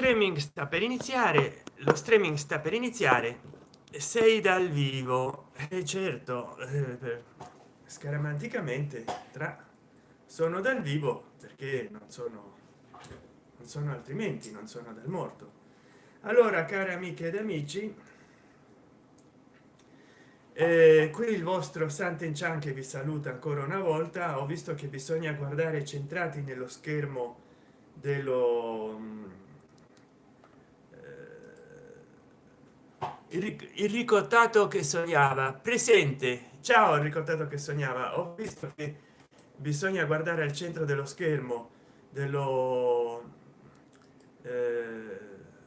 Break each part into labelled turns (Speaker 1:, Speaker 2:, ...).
Speaker 1: streaming sta per iniziare lo streaming sta per iniziare sei dal vivo. E certo eh, scaramanticamente tra sono dal vivo perché non sono non sono altrimenti non sono dal morto. Allora cari amiche ed amici eh, qui il vostro Sant'Enchan che vi saluta ancora una volta. Ho visto che bisogna guardare centrati nello schermo dello il ricottato che sognava. Presente. Ciao il ricottato che sognava. Ho visto che bisogna guardare al centro dello schermo dello eh,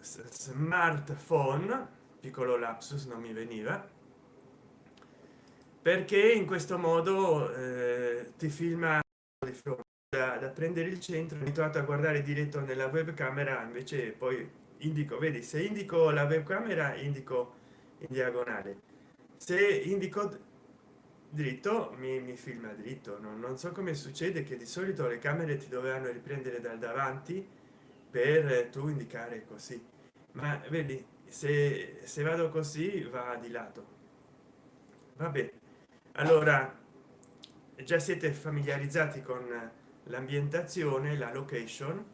Speaker 1: smartphone. Piccolo lapsus non mi veniva. Perché in questo modo eh, ti filma da, da prendere il centro abituato a guardare diretto nella webcamera invece poi indico vedi se indico la webcamera indico in diagonale. Se indico dritto mi, mi filma dritto. No? non so come succede che di solito le camere ti dovevano riprendere dal davanti per tu indicare così. Ma vedi se, se vado così va di lato. Vabbè allora già siete familiarizzati con l'ambientazione la location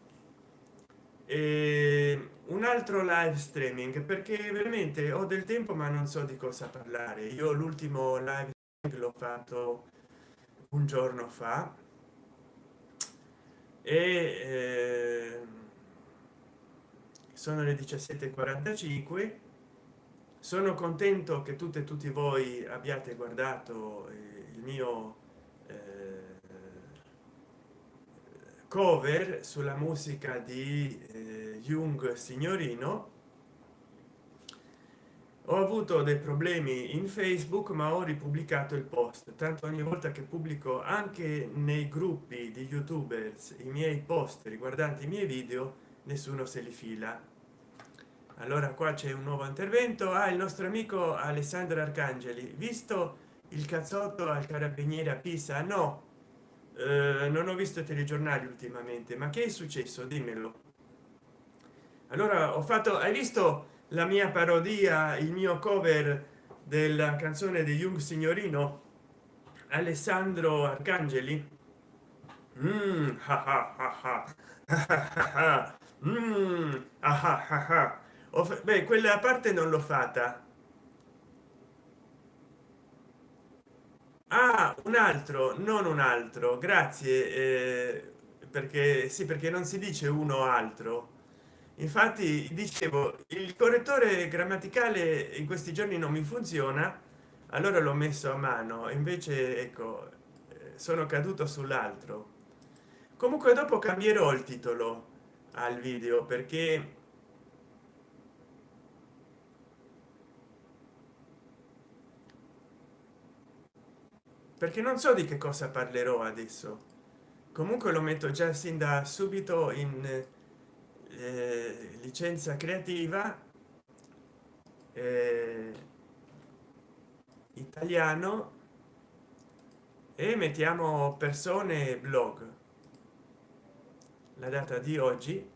Speaker 1: e un altro live streaming perché veramente ho del tempo ma non so di cosa parlare. Io l'ultimo live l'ho fatto un giorno fa. E eh, sono le 17:45 sono contento che tutte e tutti voi abbiate guardato eh, il mio cover sulla musica di eh, jung signorino. Ho avuto dei problemi in facebook ma ho ripubblicato il post. Tanto ogni volta che pubblico anche nei gruppi di youtubers i miei post riguardanti i miei video nessuno se li fila. Allora qua c'è un nuovo intervento. Ah, il nostro amico alessandro arcangeli. Visto il cazzotto al carabiniere a pisa? No non ho visto telegiornali ultimamente ma che è successo? Dimmelo. Allora ho fatto hai visto la mia parodia il mio cover della canzone di jung signorino? Alessandro arcangeli? Mm, ah, ah, ah, mm, beh quella parte non l'ho fatta ah un altro non un altro grazie eh, perché sì perché non si dice uno altro. Infatti dicevo il correttore grammaticale in questi giorni non mi funziona allora l'ho messo a mano invece ecco eh, sono caduto sull'altro. Comunque dopo cambierò il titolo al video perché perché non so di che cosa parlerò adesso. Comunque lo metto già sin da subito in eh, licenza creativa eh, italiano e mettiamo persone blog. La data di oggi.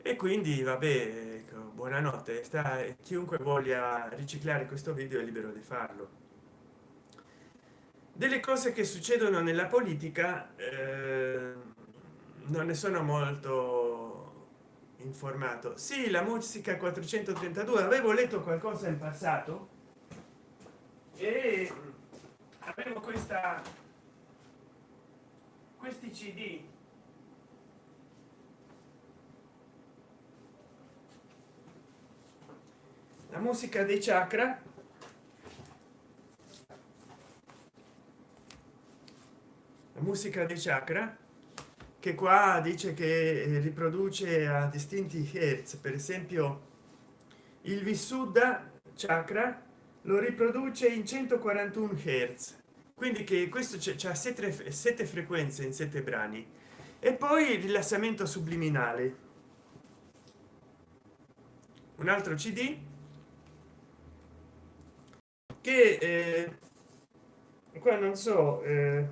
Speaker 1: E quindi vabbè ecco, buonanotte. Sta chiunque voglia riciclare questo video è libero di farlo delle cose che succedono nella politica eh, non ne sono molto informato. Sì la musica 432 avevo letto qualcosa in passato e avevo questa questi cd la musica dei chakra musica dei chakra che qua dice che eh, riproduce a distinti hertz. Per esempio il vissuddha chakra lo riproduce in 141 hertz. Quindi che questo c'è sette, sette frequenze in sette brani. E poi il rilassamento subliminale. Un altro cd che eh, qua non so eh,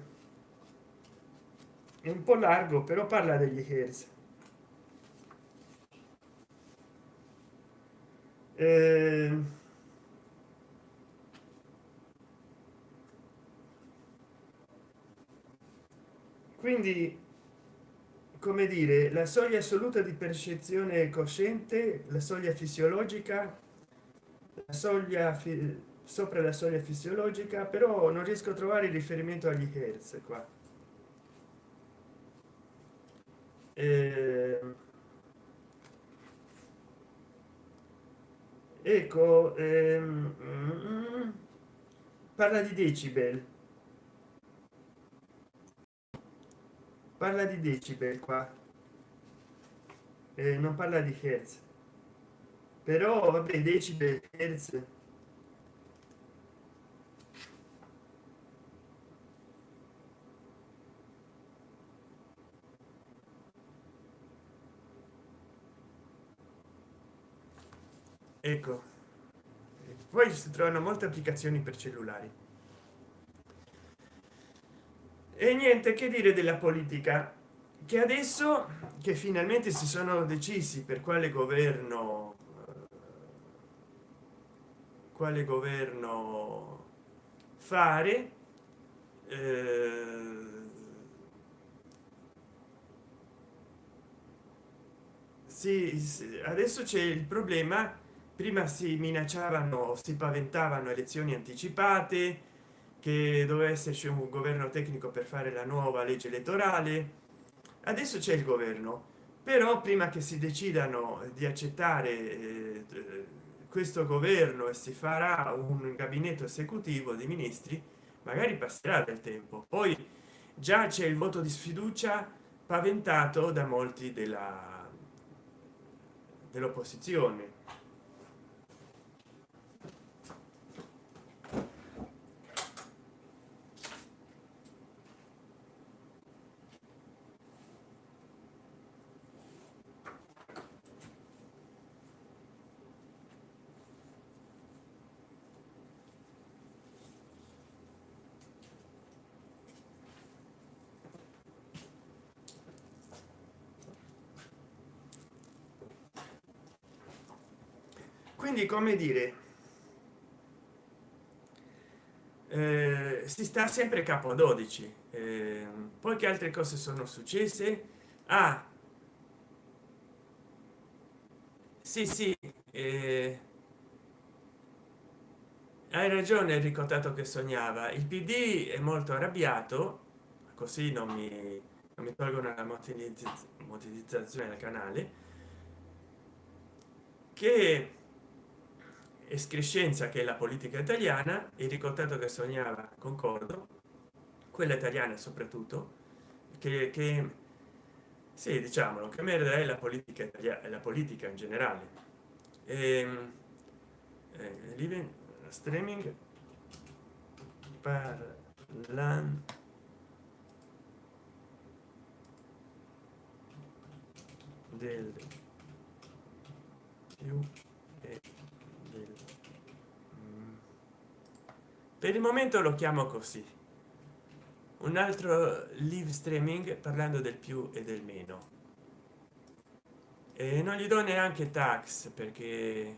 Speaker 1: è un po largo però parla degli hertz ehm. quindi come dire la soglia assoluta di percezione cosciente la soglia fisiologica la soglia fi sopra la soglia fisiologica però non riesco a trovare riferimento agli hertz qua. Eh, ecco ehm, parla di decibel. Parla di decibel qua. Eh, non parla di hertz. Però vabbè decibel hertz ecco. Poi si trovano molte applicazioni per cellulari. E niente che dire della politica che adesso che finalmente si sono decisi per quale governo quale governo fare eh, sì, adesso c'è il problema prima si minacciavano si paventavano elezioni anticipate che doveva esserci un governo tecnico per fare la nuova legge elettorale. Adesso c'è il governo però prima che si decidano di accettare eh, questo governo e si farà un gabinetto esecutivo di ministri magari passerà del tempo. Poi già c'è il voto di sfiducia paventato da molti della dell'opposizione quindi come dire eh, si sta sempre capo 12 eh, poi che altre cose sono successe? Ah sì sì eh, hai ragione enrico tato che sognava. Il pd è molto arrabbiato così non mi, non mi tolgono la monetizzazione del canale che escrescenza che è la politica italiana e ricordato che sognava concordo quella italiana soprattutto che, che sì diciamolo che merda è la politica italiana la politica in generale. E, ehm, eh, living streaming parlando. Del più per il momento lo chiamo così. Un altro live streaming parlando del più e del meno. E non gli do neanche tax perché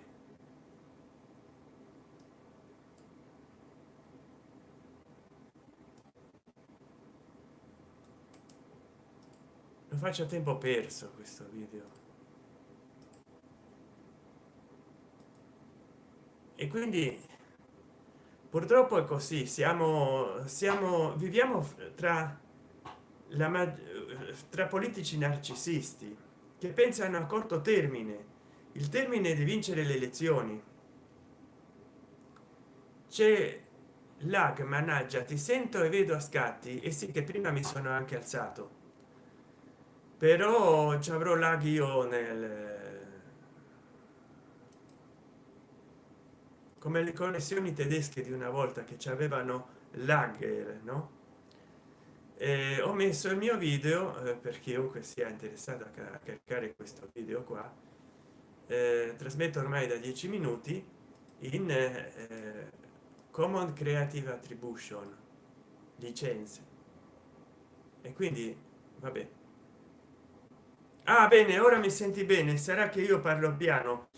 Speaker 1: lo faccio a tempo perso questo video. E quindi purtroppo è così siamo siamo viviamo tra la tra politici narcisisti che pensano a corto termine il termine di vincere le elezioni. C'è lag managgia ti sento e vedo a scatti e sì che prima mi sono anche alzato. Però ci avrò lag io nel come le connessioni tedesche di una volta che ci avevano lag no? E ho messo il mio video eh, per chiunque sia interessato a caricare questo video qua eh, trasmetto ormai da 10 minuti in eh, common creative attribution licenze. E quindi vabbè. Ah bene ora mi senti bene sarà che io parlo piano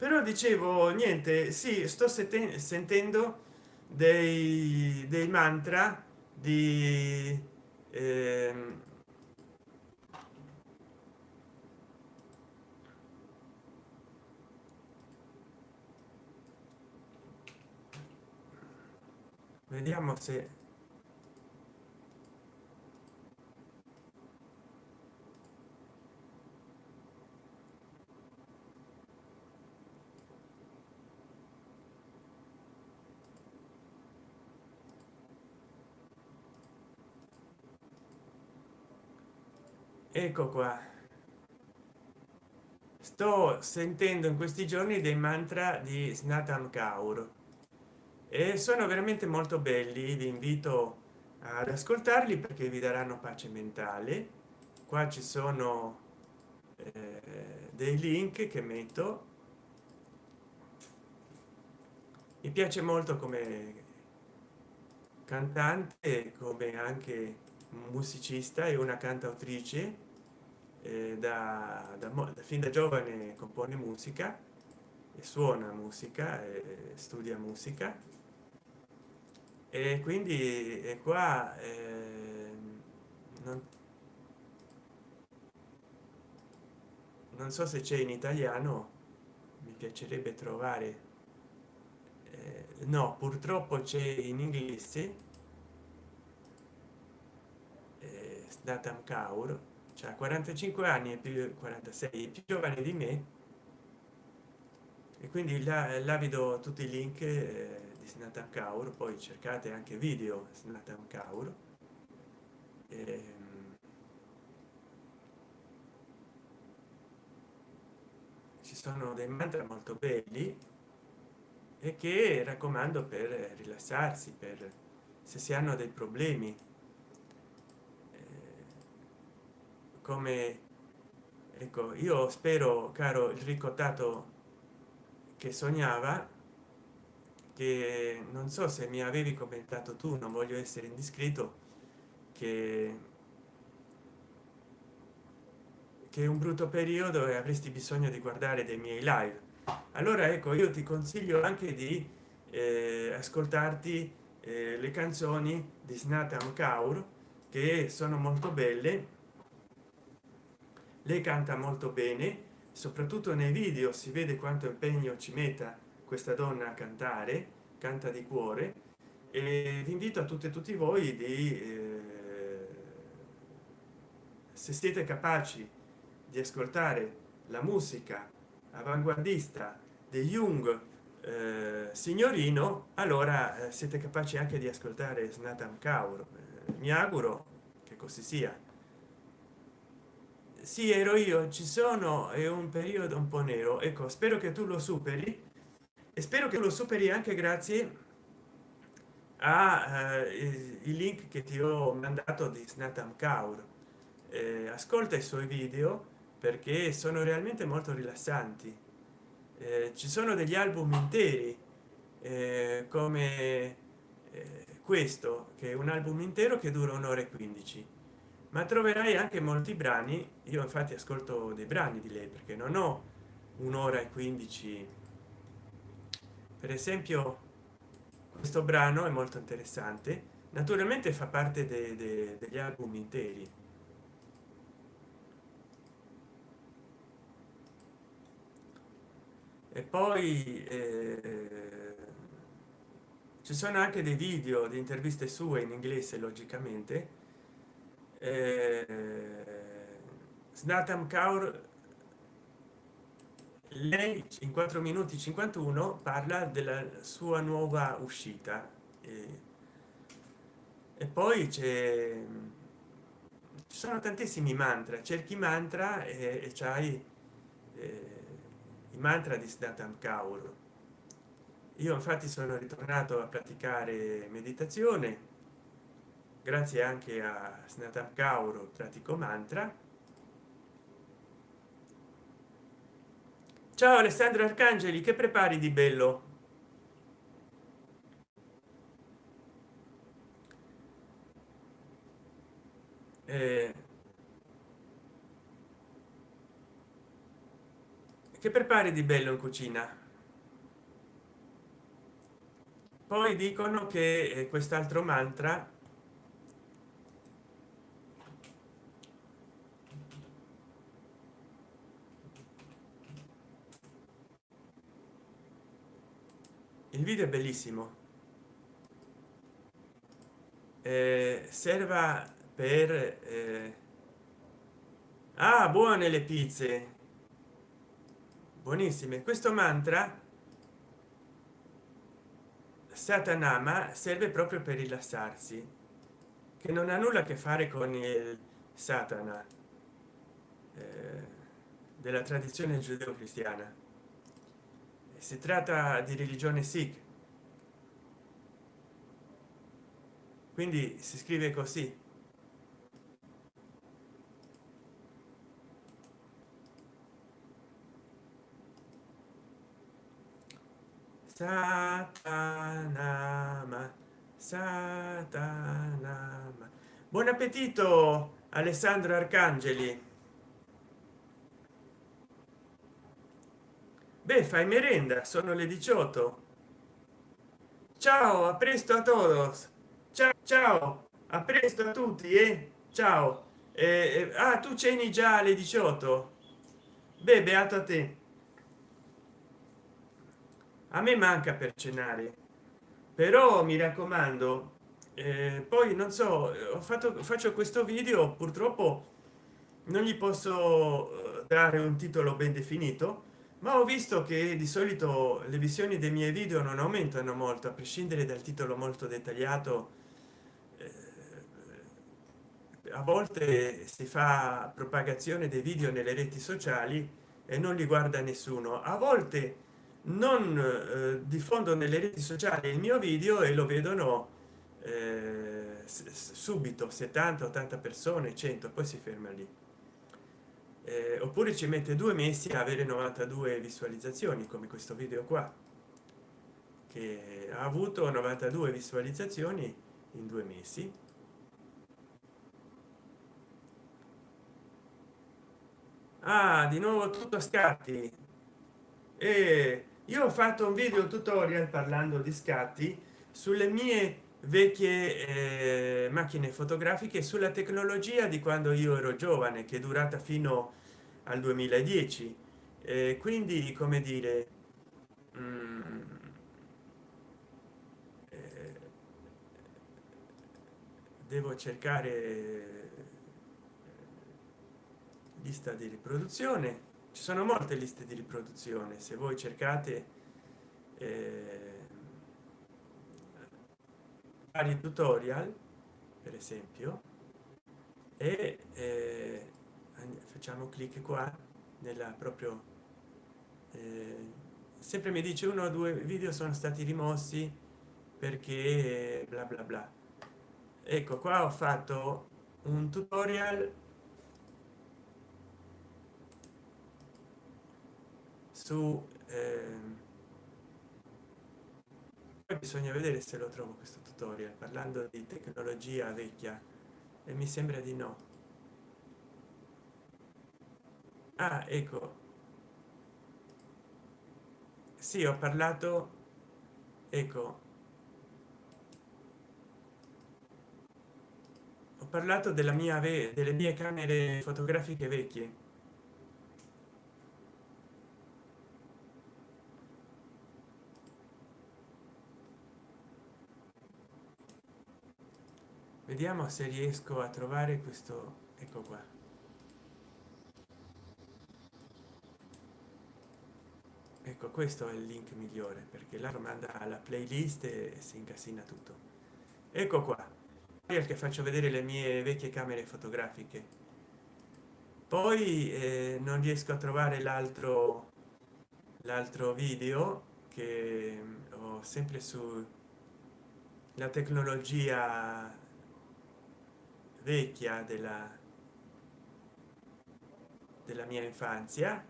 Speaker 1: però dicevo niente sì sto sentendo dei, dei mantra di eh, vediamo se ecco qua. Sto sentendo in questi giorni dei mantra di snatam kaur. E sono veramente molto belli vi invito ad ascoltarli perché vi daranno pace mentale. Qua ci sono eh, dei link che metto. Mi piace molto come cantante come anche musicista e una cantautrice eh, da, da, da, fin da giovane compone musica e suona musica e studia musica. E quindi è qua eh, non, non so se c'è in italiano mi piacerebbe trovare eh, no purtroppo c'è in inglese Datam Kaur cioè 45 anni e più 46 più giovane di me. E quindi là, là vi tutti i link eh, di Snatam Kaur poi cercate anche video Snatam Kaur. E, ehm, ci sono dei mantra molto belli e che raccomando per rilassarsi per se si hanno dei problemi come ecco io spero caro il ricottato che sognava che non so se mi avevi commentato tu non voglio essere indiscreto che che è un brutto periodo e avresti bisogno di guardare dei miei live. Allora ecco io ti consiglio anche di eh, ascoltarti eh, le canzoni di snatam kaur che sono molto belle lei canta molto bene soprattutto nei video si vede quanto impegno ci metta questa donna a cantare canta di cuore. E vi invito a tutte e tutti voi di eh, se siete capaci di ascoltare la musica avanguardista di Jung eh, signorino allora eh, siete capaci anche di ascoltare Snatam Kaur. Eh, mi auguro che così sia sì ero io ci sono è un periodo un po nero. Ecco spero che tu lo superi. E spero che lo superi anche grazie a eh, i link che ti ho mandato di snatam kaur. Eh, ascolta i suoi video perché sono realmente molto rilassanti. Eh, ci sono degli album interi eh, come eh, questo che è un album intero che dura un'ora e 15 ma troverai anche molti brani. Io infatti ascolto dei brani di lei perché non ho un'ora e 15 per esempio questo brano è molto interessante. Naturalmente fa parte de, de, degli album interi. E poi eh, ci sono anche dei video di interviste sue in inglese logicamente eh, snatam kaur lei in 4 minuti 51 parla della sua nuova uscita. E, e poi c'è ci sono tantissimi mantra. Cerchi mantra e, e c'hai eh, i mantra di snatam kaur. Io infatti sono ritornato a praticare meditazione grazie anche a snatam kauro pratico mantra. Ciao alessandro arcangeli che prepari di bello? Eh, che prepari di bello in cucina? Poi dicono che eh, quest'altro mantra il video è bellissimo. Eh, serva per eh... ah buone le pizze. Buonissime. Questo mantra satanama serve proprio per rilassarsi che non ha nulla a che fare con il satana eh, della tradizione giudeo-cristiana si tratta di religione sikh. Quindi si scrive così. Satanama satanama. Buon appetito alessandro arcangeli beh fai merenda sono le 18 ciao a presto a todos. Ciao ciao a presto a tutti eh? ciao. Eh, eh, ah tu ceni già alle 18 beh beato a te. A me manca per cenare. Però mi raccomando eh, poi non so ho fatto faccio questo video purtroppo non gli posso eh, dare un titolo ben definito ma ho visto che di solito le visioni dei miei video non aumentano molto a prescindere dal titolo molto dettagliato eh, a volte si fa propagazione dei video nelle reti sociali e non li guarda nessuno. A volte non eh, diffondo nelle reti sociali il mio video e lo vedono eh, subito 70 80 persone 100 poi si ferma lì eh, oppure ci mette due mesi a avere 92 visualizzazioni come questo video qua che ha avuto 92 visualizzazioni in due mesi. Ah di nuovo tutto a scatti. E io ho fatto un video tutorial parlando di scatti sulle mie vecchie eh, macchine fotografiche sulla tecnologia di quando io ero giovane che è durata fino al 2010 eh, quindi come dire mm, eh, devo cercare lista di riproduzione. Ci sono molte liste di riproduzione. Se voi cercate eh, vari tutorial per esempio e eh, facciamo clic qua nella proprio eh, sempre mi dice uno o due video sono stati rimossi perché bla bla bla. Ecco qua ho fatto un tutorial su eh, bisogna vedere se lo trovo questo tutorial parlando di tecnologia vecchia e mi sembra di no ah ecco. Sì ho parlato ecco. Ho parlato della mia delle mie camere fotografiche vecchie. Vediamo se riesco a trovare questo ecco qua ecco questo è il link migliore perché la manda alla playlist e si incasina tutto. Ecco qua che faccio vedere le mie vecchie camere fotografiche. Poi eh, non riesco a trovare l'altro l'altro video che ho sempre su la tecnologia vecchia della della mia infanzia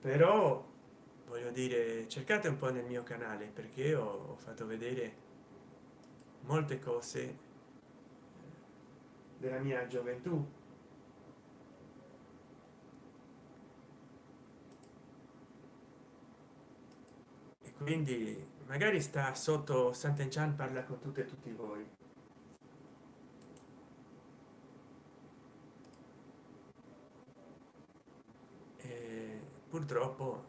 Speaker 1: però voglio dire cercate un po nel mio canale perché ho, fatto vedere molte cose della mia gioventù. E quindi magari sta sotto Sant'Enchan parla con tutte e tutti voi e purtroppo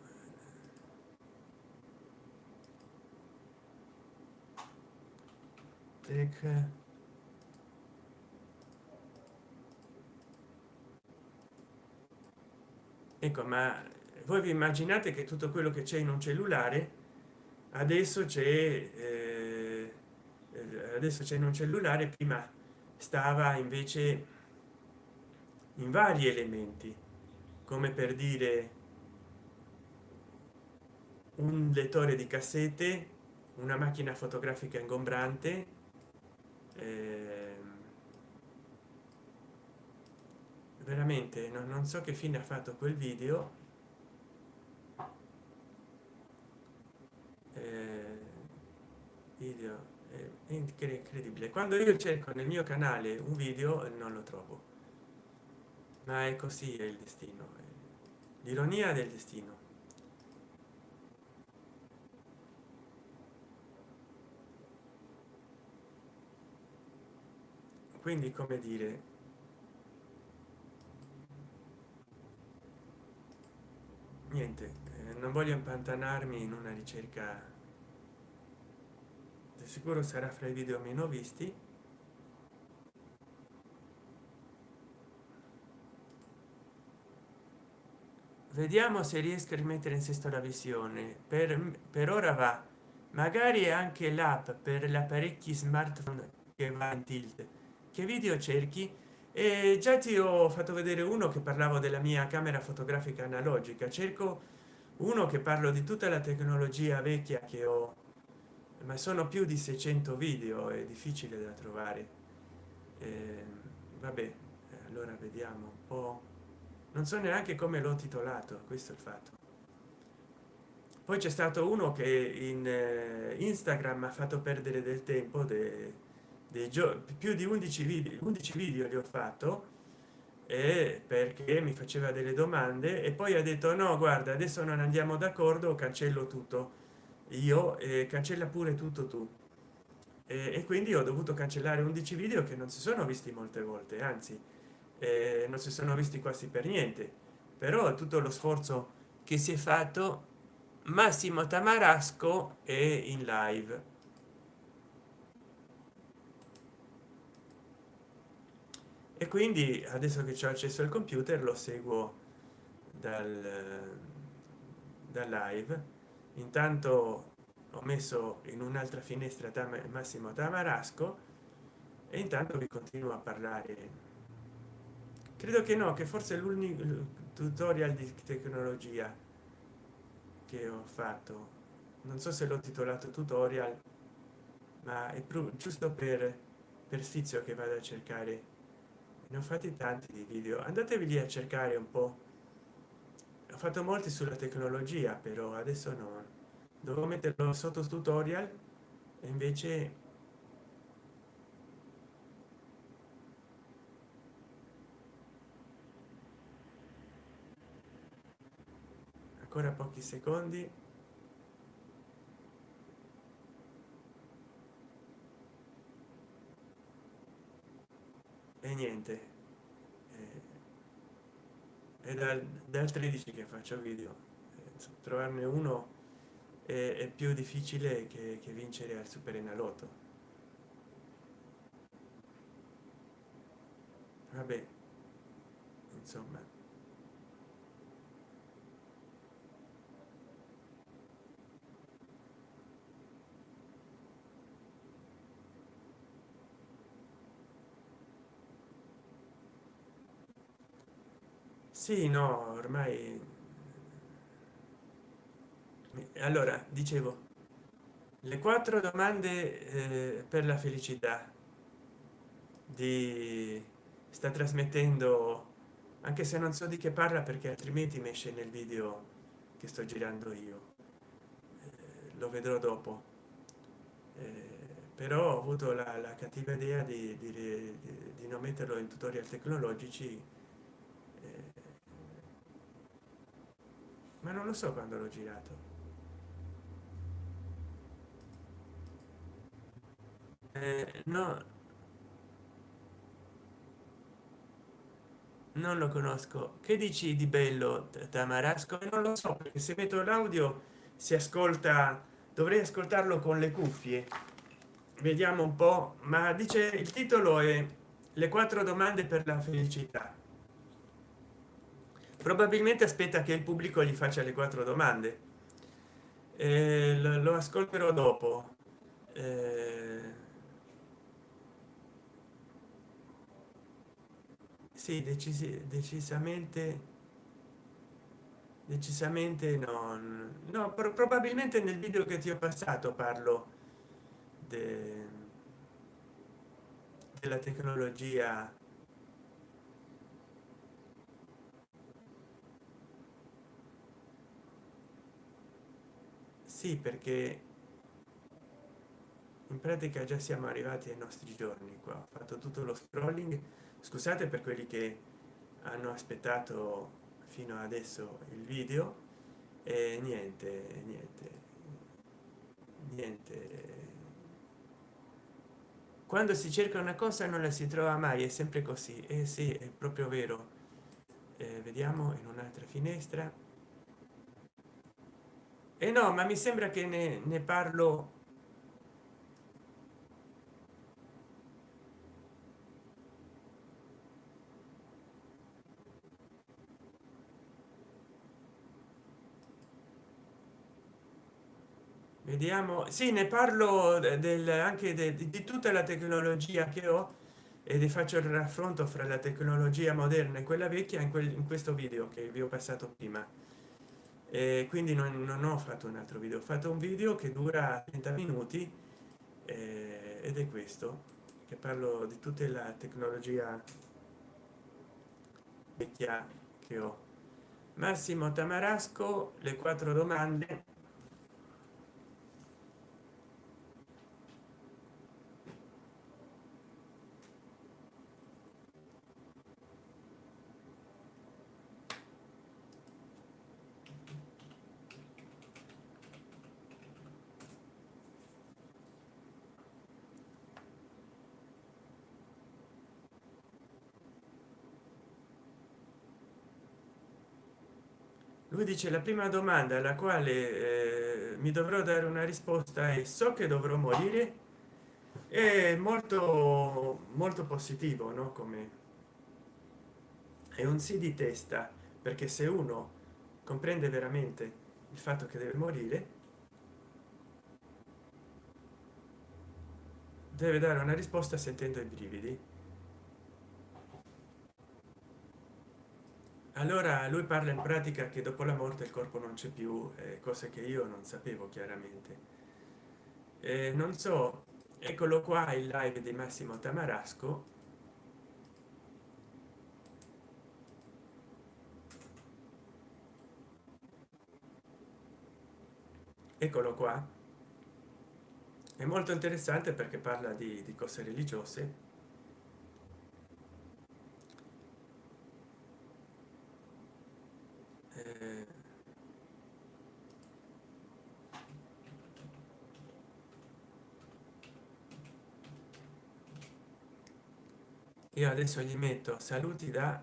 Speaker 1: tech ecco ma voi vi immaginate che tutto quello che c'è in un cellulare adesso c'è eh, adesso c'è in un cellulare prima stava invece in vari elementi come per dire un lettore di cassette una macchina fotografica ingombrante eh, veramente no, non so che fine ha fatto quel video. Eh, video è incredibile. Quando io cerco nel mio canale un video non lo trovo. Ma è così è il destino l'ironia del destino quindi come dire niente eh, non voglio impantanarmi in una ricerca. Di sicuro sarà fra i video meno visti. Vediamo se riesco a rimettere in sesto la visione. Per, per ora va. Magari anche l'app per gli apparecchi smartphone che va in tilt che video cerchi? E già ti ho fatto vedere uno che parlavo della mia camera fotografica analogica. Cerco uno che parlo di tutta la tecnologia vecchia che ho ma sono più di 600 video è difficile da trovare. Eh, vabbè allora vediamo un po. Non so neanche come l'ho titolato questo è il fatto. Poi c'è stato uno che in eh, instagram ha fatto perdere del tempo de, dei giorni più di 11 video 11 video li ho fatto e perché mi faceva delle domande e poi ha detto no guarda adesso non andiamo d'accordo cancello tutto io eh, cancella pure tutto tu. E, e, quindi ho dovuto cancellare 11 video che non si sono visti molte volte anzi eh, non si sono visti quasi per niente. Però tutto lo sforzo che si è fatto massimo tamarasco è in live e quindi adesso che ho accesso al computer lo seguo dal, dal live. Intanto ho messo in un'altra finestra tam massimo tamarasco e intanto vi continuo a parlare. Credo che no che forse l'unico tutorial di tecnologia che ho fatto. Non so se l'ho titolato tutorial ma è giusto per per sfizio che vado a cercare ne ho fatti tanti di video. Andatevi lì a cercare un po. Ho fatto molti sulla tecnologia però adesso no. Devo metterlo sotto tutorial e invece ancora pochi secondi niente. È dal, dal 13 che faccio video trovarne uno è, è più difficile che, che vincere al super enalotto vabbè insomma sì no ormai allora dicevo le quattro domande eh, per la felicità di sta trasmettendo anche se non so di che parla perché altrimenti mi esce nel video che sto girando io. Eh, lo vedrò dopo. Eh, però ho avuto la, la cattiva idea di, di, di, di, non metterlo in tutorial tecnologici ma non lo so quando l'ho girato. Eh, no. Non lo conosco. Che dici di bello tamarasco? Non lo so perché se metto l'audio si ascolta dovrei ascoltarlo con le cuffie. Vediamo un po ma dice il titolo è le quattro domande per la felicità probabilmente aspetta che il pubblico gli faccia le quattro domande. Eh, lo, ascolterò dopo. Eh, sì decisi, decisamente decisamente non no probabilmente nel video che ti ho passato parlo de, della tecnologia sì perché in pratica già siamo arrivati ai nostri giorni qua. Ho fatto tutto lo scrolling scusate per quelli che hanno aspettato fino adesso il video e niente niente niente. Quando si cerca una cosa non la si trova mai è sempre così. E eh sì è proprio vero. Eh, vediamo in un'altra finestra e eh no ma mi sembra che ne, ne parlo vediamo. Sì ne parlo del anche de, di tutta la tecnologia che ho e faccio il raffronto fra la tecnologia moderna e quella vecchia in, quel, in questo video che vi ho passato prima e quindi non, non, ho fatto un altro video ho fatto un video che dura 30 minuti eh, ed è questo che parlo di tutta la tecnologia vecchia che ho. Massimo tamarasco le quattro domande lui dice la prima domanda alla quale eh, mi dovrò dare una risposta e so che dovrò morire? È molto molto positivo no? Come è un sì di testa perché se uno comprende veramente il fatto che deve morire deve dare una risposta sentendo i brividi allora lui parla in pratica che dopo la morte il corpo non c'è più eh, cose che io non sapevo chiaramente. Eh, non so eccolo qua il live di massimo tamarasco. Eccolo qua. È molto interessante perché parla di, di cose religiose io adesso gli metto saluti da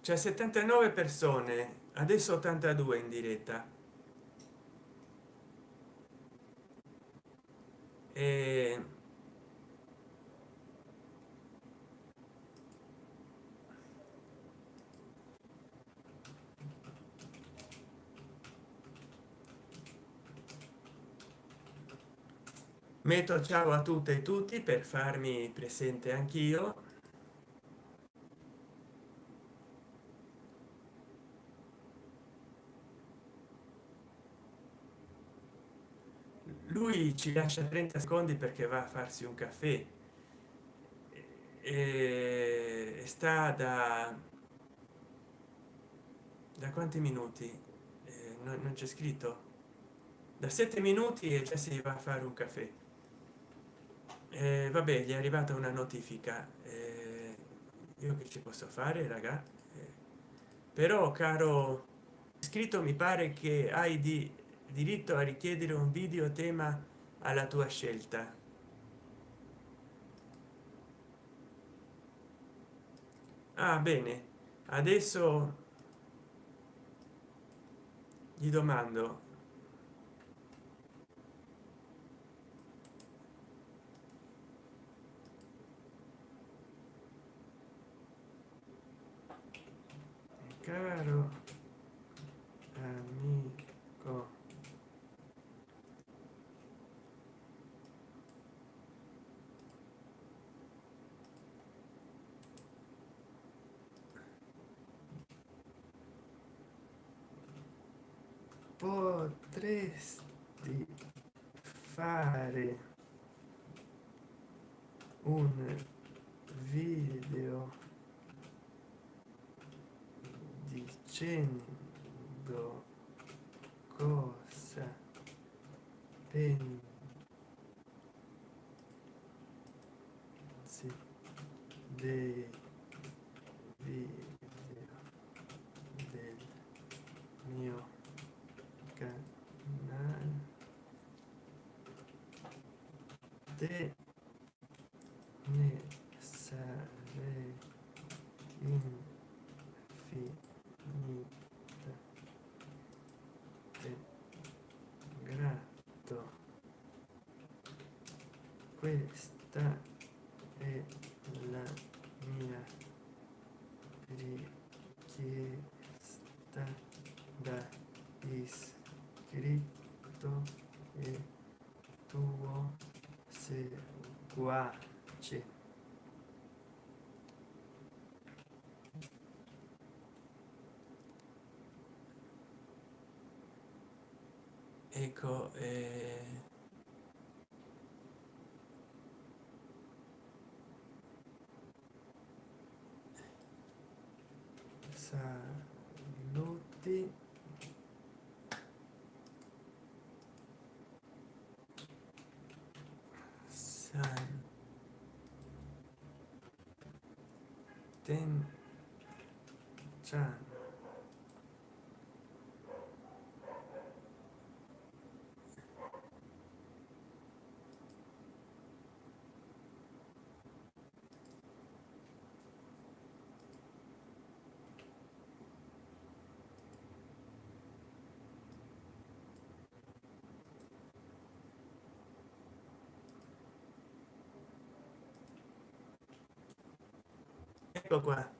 Speaker 1: c'è 79 persone adesso 82 in diretta e metto ciao a tutte e tutti per farmi presente anch'io. Lui ci lascia 30 secondi perché va a farsi un caffè. E sta da da quanti minuti? Eh, non, non c'è scritto? Da sette minuti e già si va a fare un caffè eh, vabbè gli è arrivata una notifica. Eh, io che ci posso fare raga? Eh, però caro scritto mi pare che hai di diritto a richiedere un video tema alla tua scelta. Ah bene. Adesso gli domando caro amico. Potresti fare un video dicendo cosa pensi dei video del mio canale ne sarei infinitamente grato questa è la mia richiesta da iscritto e tuo seguace. Ecco eh... 点赞 ecco qua.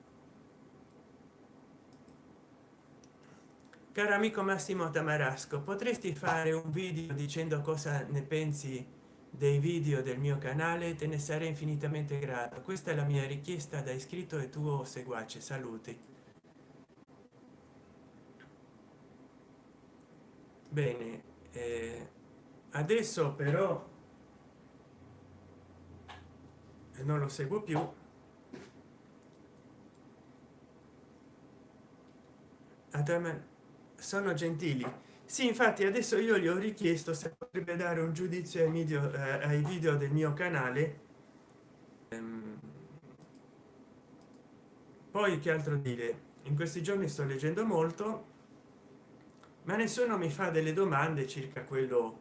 Speaker 1: Caro amico massimo tamarasco potresti fare un video dicendo cosa ne pensi dei video del mio canale? Te ne sarei infinitamente grato. Questa è la mia richiesta da iscritto e tuo seguace. Saluti. Bene eh, adesso però non lo seguo più sono gentili. Sì infatti adesso io gli ho richiesto se potrebbe dare un giudizio ai video eh, ai video del mio canale. Ehm, poi che altro dire? In questi giorni sto leggendo molto ma nessuno mi fa delle domande circa quello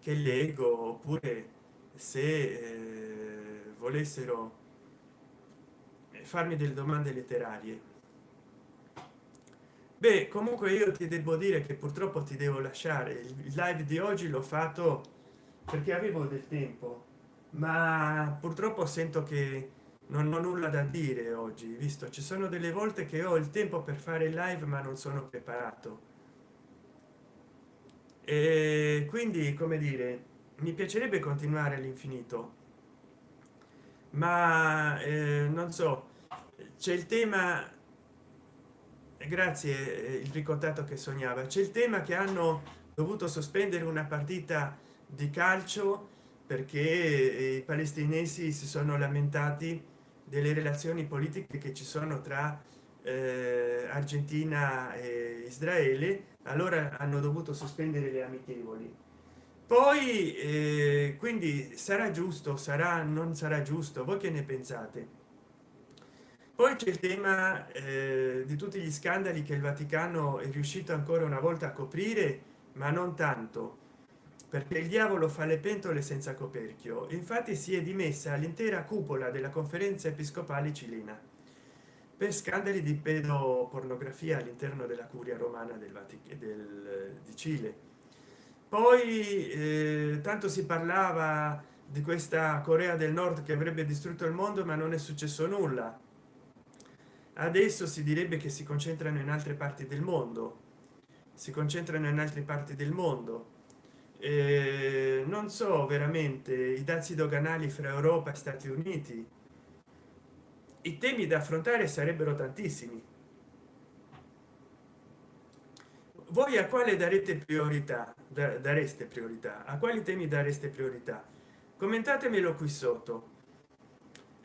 Speaker 1: che leggo oppure se eh, volessero farmi delle domande letterarie beh comunque io ti devo dire che purtroppo ti devo lasciare. Il live di oggi l'ho fatto perché avevo del tempo ma purtroppo sento che non ho nulla da dire oggi visto? Ci sono delle volte che ho il tempo per fare live ma non sono preparato. E quindi come dire mi piacerebbe continuare all'infinito. Ma eh, non so c'è il tema grazie eh, il ricordato che sognava. C'è il tema che hanno dovuto sospendere una partita di calcio perché i palestinesi si sono lamentati delle relazioni politiche che ci sono tra eh, argentina e israele. Allora hanno dovuto sospendere le amichevoli. Poi eh, quindi sarà giusto sarà non sarà giusto? Voi che ne pensate poi c'è il tema eh, di tutti gli scandali che il vaticano è riuscito ancora una volta a coprire ma non tanto perché il diavolo fa le pentole senza coperchio. Infatti si è dimessa l'intera cupola della conferenza episcopale cilena per scandali di pedopornografia all'interno della curia romana del vaticano del, di cile. Poi eh, tanto si parlava di questa corea del nord che avrebbe distrutto il mondo ma non è successo nulla adesso si direbbe che si concentrano in altre parti del mondo. Si concentrano in altre parti del mondo. Eh, non so veramente i dazi doganali fra europa e stati uniti. I temi da affrontare sarebbero tantissimi. Voi a quale darete priorità? Dareste priorità? A quali temi dareste priorità? Commentatemelo qui sotto.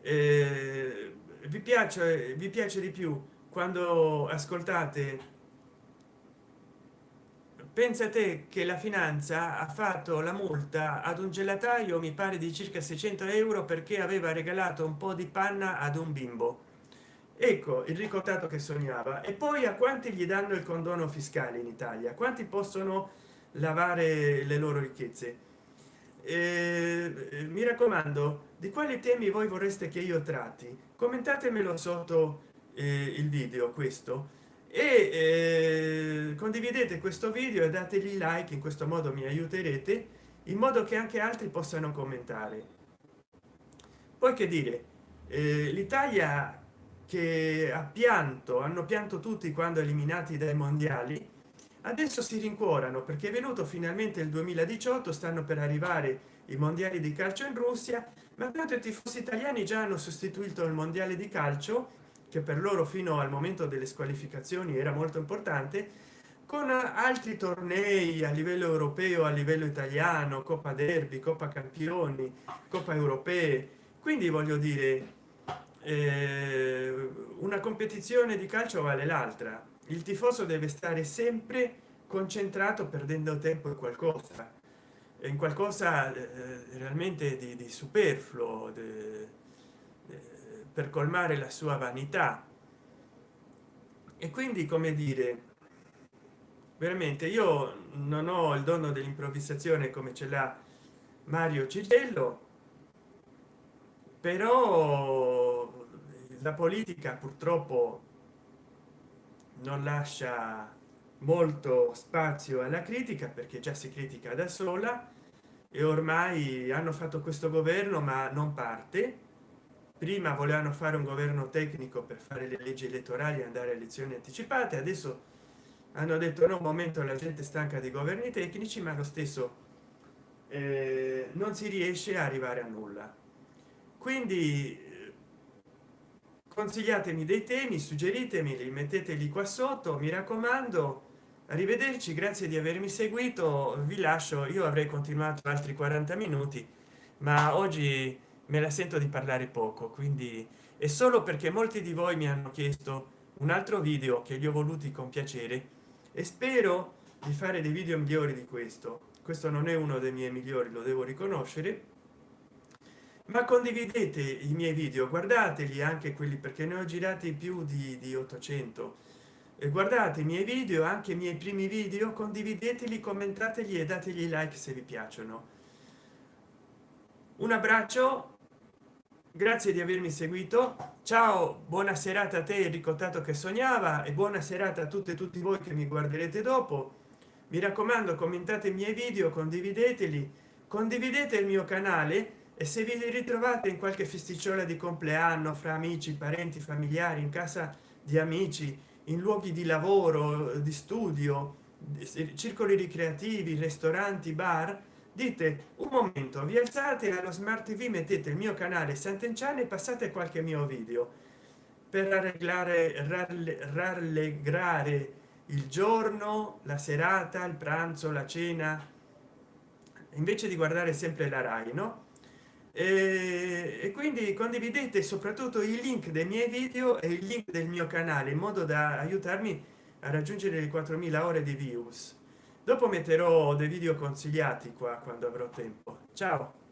Speaker 1: Eh, vi piace vi piace di più quando ascoltate? Pensate che la finanza ha fatto la multa ad un gelataio mi pare di circa 600 euro perché aveva regalato un po di panna ad un bimbo. Ecco il ricordato che sognava. E poi a quanti gli danno il condono fiscale in italia? Quanti possono lavare le loro ricchezze? Eh, mi raccomando di quali temi voi vorreste che io tratti commentatemelo sotto eh, il video questo. E eh, condividete questo video e dategli like in questo modo mi aiuterete in modo che anche altri possano commentare. Poi che dire eh, l'italia che ha pianto hanno pianto tutti quando eliminati dai mondiali adesso si rincuorano perché è venuto finalmente il 2018 stanno per arrivare i mondiali di calcio in russia ma tanto i tifosi italiani già hanno sostituito il mondiale di calcio che per loro fino al momento delle squalificazioni era molto importante con altri tornei a livello europeo a livello italiano coppa derby coppa campioni coppa europee. Quindi voglio dire eh, una competizione di calcio vale l'altra. Il tifoso deve stare sempre concentrato perdendo tempo in qualcosa in qualcosa eh, realmente di, di superfluo de, de, per colmare la sua vanità. E quindi come dire veramente io non ho il dono dell'improvvisazione come ce l'ha mario cigello però la politica purtroppo non lascia molto spazio alla critica perché già si critica da sola e ormai hanno fatto questo governo ma non parte. Prima volevano fare un governo tecnico per fare le leggi elettorali e andare a elezioni anticipate. Adesso hanno detto no momento la gente stanca di governi tecnici ma lo stesso eh, non si riesce a arrivare a nulla. Quindi consigliatemi dei temi suggeritemi li metteteli qua sotto. Mi raccomando arrivederci grazie di avermi seguito. Vi lascio io avrei continuato altri 40 minuti ma oggi me la sento di parlare poco quindi è solo perché molti di voi mi hanno chiesto un altro video che gli ho voluti con piacere e spero di fare dei video migliori di questo. Questo non è uno dei miei migliori lo devo riconoscere. Ma condividete i miei video guardateli anche quelli perché ne ho girati più di, di 800 e guardate i miei video anche i miei primi video condivideteli commentateli e dategli like se vi piacciono. Un abbraccio grazie di avermi seguito ciao buona serata a te il ricottato che sognava e buona serata a tutte e tutti voi che mi guarderete dopo. Mi raccomando commentate i miei video condivideteli condividete il mio canale e se vi ritrovate in qualche festicciola di compleanno fra amici parenti familiari in casa di amici in luoghi di lavoro di studio circoli ricreativi ristoranti bar dite un momento vi alzate allo smart tv mettete il mio canale sant'enciane e passate qualche mio video. Per arreglare rallegrare il giorno la serata il pranzo la cena invece di guardare sempre la rai no e, e quindi condividete soprattutto il link dei miei video e il link del mio canale in modo da aiutarmi a raggiungere le 4000 ore di views. Dopo metterò dei video consigliati qua quando avrò tempo. Ciao